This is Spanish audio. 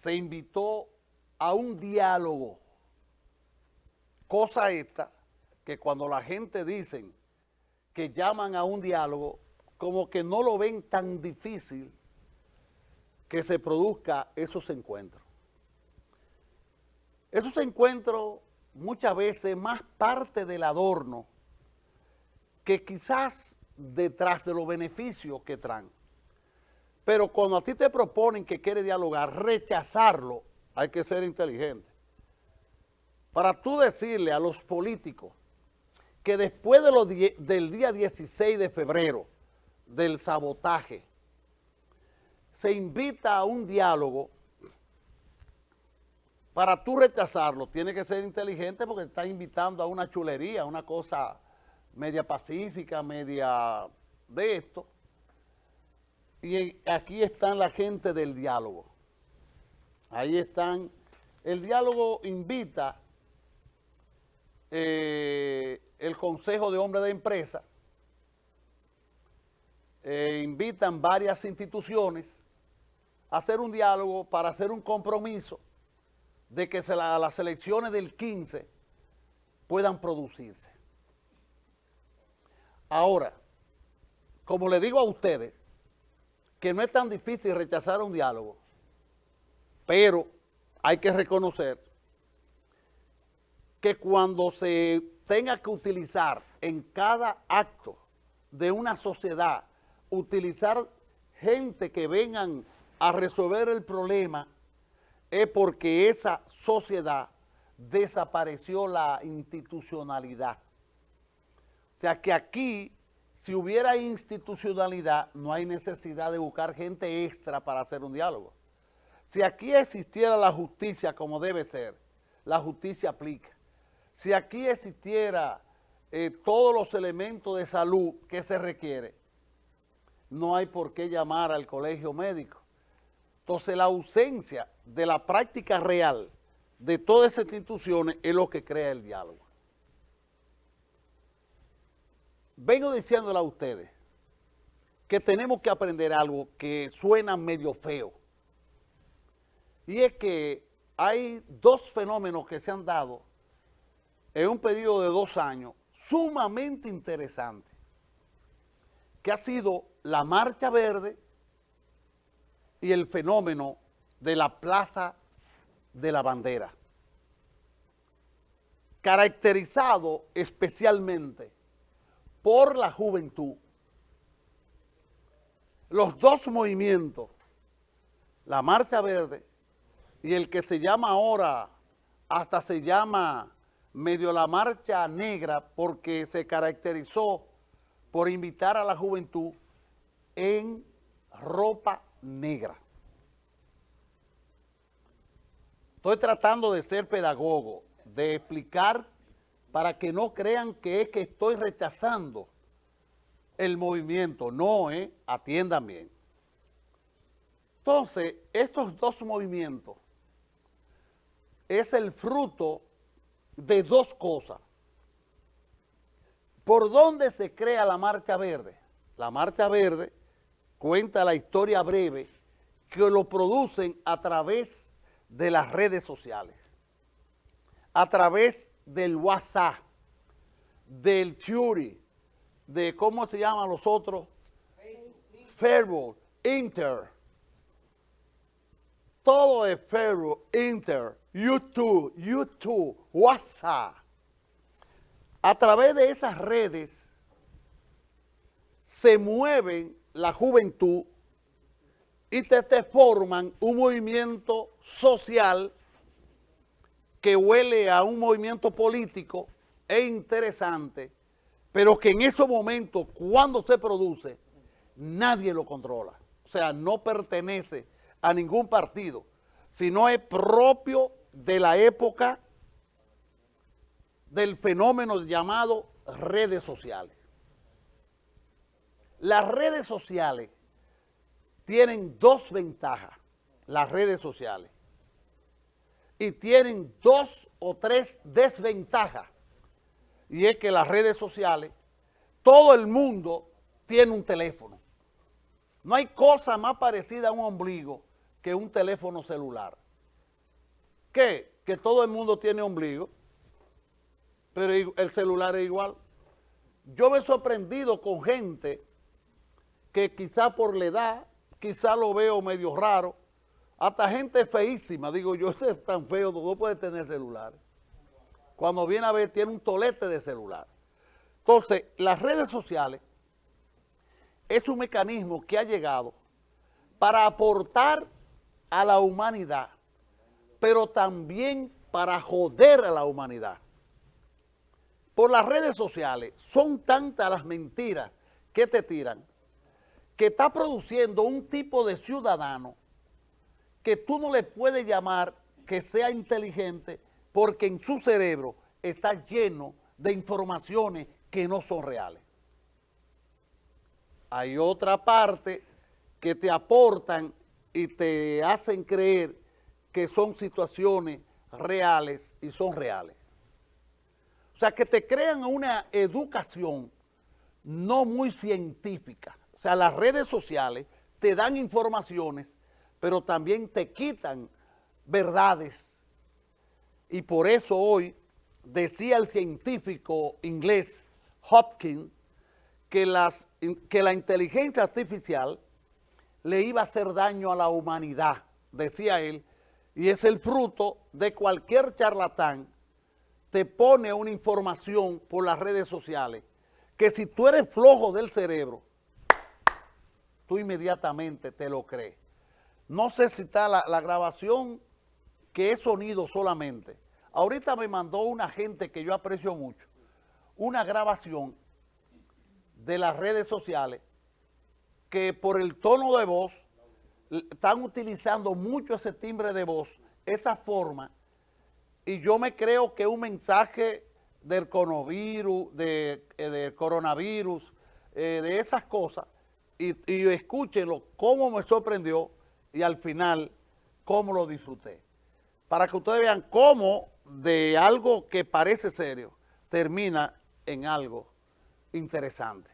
se invitó a un diálogo, cosa esta que cuando la gente dicen que llaman a un diálogo, como que no lo ven tan difícil que se produzca esos encuentros. Esos encuentros muchas veces más parte del adorno que quizás detrás de los beneficios que traen. Pero cuando a ti te proponen que quiere dialogar, rechazarlo, hay que ser inteligente. Para tú decirle a los políticos que después de del día 16 de febrero, del sabotaje, se invita a un diálogo, para tú rechazarlo, tiene que ser inteligente porque está invitando a una chulería, una cosa media pacífica, media de esto. Y aquí están la gente del diálogo. Ahí están. El diálogo invita eh, el Consejo de Hombres de Empresa, eh, invitan varias instituciones a hacer un diálogo para hacer un compromiso de que las elecciones del 15 puedan producirse. Ahora, como le digo a ustedes, que no es tan difícil rechazar un diálogo, pero hay que reconocer que cuando se tenga que utilizar en cada acto de una sociedad, utilizar gente que vengan a resolver el problema, es porque esa sociedad desapareció la institucionalidad. O sea que aquí, si hubiera institucionalidad, no hay necesidad de buscar gente extra para hacer un diálogo. Si aquí existiera la justicia como debe ser, la justicia aplica. Si aquí existiera eh, todos los elementos de salud que se requiere, no hay por qué llamar al colegio médico. Entonces la ausencia de la práctica real de todas esas instituciones es lo que crea el diálogo. Vengo diciéndole a ustedes que tenemos que aprender algo que suena medio feo. Y es que hay dos fenómenos que se han dado en un periodo de dos años sumamente interesantes, que ha sido la Marcha Verde y el fenómeno de la Plaza de la Bandera, caracterizado especialmente por la juventud. Los dos movimientos, la Marcha Verde y el que se llama ahora, hasta se llama medio la Marcha Negra porque se caracterizó por invitar a la juventud en ropa negra. Estoy tratando de ser pedagogo, de explicar para que no crean que es que estoy rechazando el movimiento. No, eh, atiendan bien. Entonces, estos dos movimientos es el fruto de dos cosas. ¿Por dónde se crea la Marcha Verde? La Marcha Verde cuenta la historia breve que lo producen a través de las redes sociales, a través del WhatsApp, del Fury, de cómo se llaman los otros, Facebook, Inter, todo es Facebook, Inter, YouTube, YouTube, WhatsApp. A través de esas redes se mueven la juventud y te, te forman un movimiento social que huele a un movimiento político e interesante, pero que en esos momentos, cuando se produce, nadie lo controla. O sea, no pertenece a ningún partido, sino es propio de la época del fenómeno llamado redes sociales. Las redes sociales tienen dos ventajas, las redes sociales y tienen dos o tres desventajas. Y es que las redes sociales, todo el mundo tiene un teléfono. No hay cosa más parecida a un ombligo que un teléfono celular. ¿Qué? Que todo el mundo tiene ombligo, pero el celular es igual. Yo me he sorprendido con gente que quizá por la edad, quizá lo veo medio raro, hasta gente feísima, digo yo, este es tan feo, no puede tener celular. Cuando viene a ver, tiene un tolete de celular. Entonces, las redes sociales es un mecanismo que ha llegado para aportar a la humanidad, pero también para joder a la humanidad. Por las redes sociales son tantas las mentiras que te tiran que está produciendo un tipo de ciudadano que tú no le puedes llamar que sea inteligente porque en su cerebro está lleno de informaciones que no son reales. Hay otra parte que te aportan y te hacen creer que son situaciones reales y son reales. O sea, que te crean una educación no muy científica. O sea, las redes sociales te dan informaciones, pero también te quitan verdades. Y por eso hoy decía el científico inglés Hopkins que, la inteligencia artificial le iba a hacer daño a la humanidad, decía él, y es el fruto de cualquier charlatán te pone una información por las redes sociales que si tú eres flojo del cerebro, tú inmediatamente te lo crees. No sé si está la, grabación que es sonido solamente. Ahorita me mandó una gente que yo aprecio mucho, una grabación de las redes sociales que por el tono de voz están utilizando mucho ese timbre de voz, esa forma, y yo me creo que un mensaje del coronavirus, de, eh, coronavirus, eh, de esas cosas, y, y escúchenlo, cómo me sorprendió y al final cómo lo disfruté. Para que ustedes vean cómo de algo que parece serio termina en algo interesante.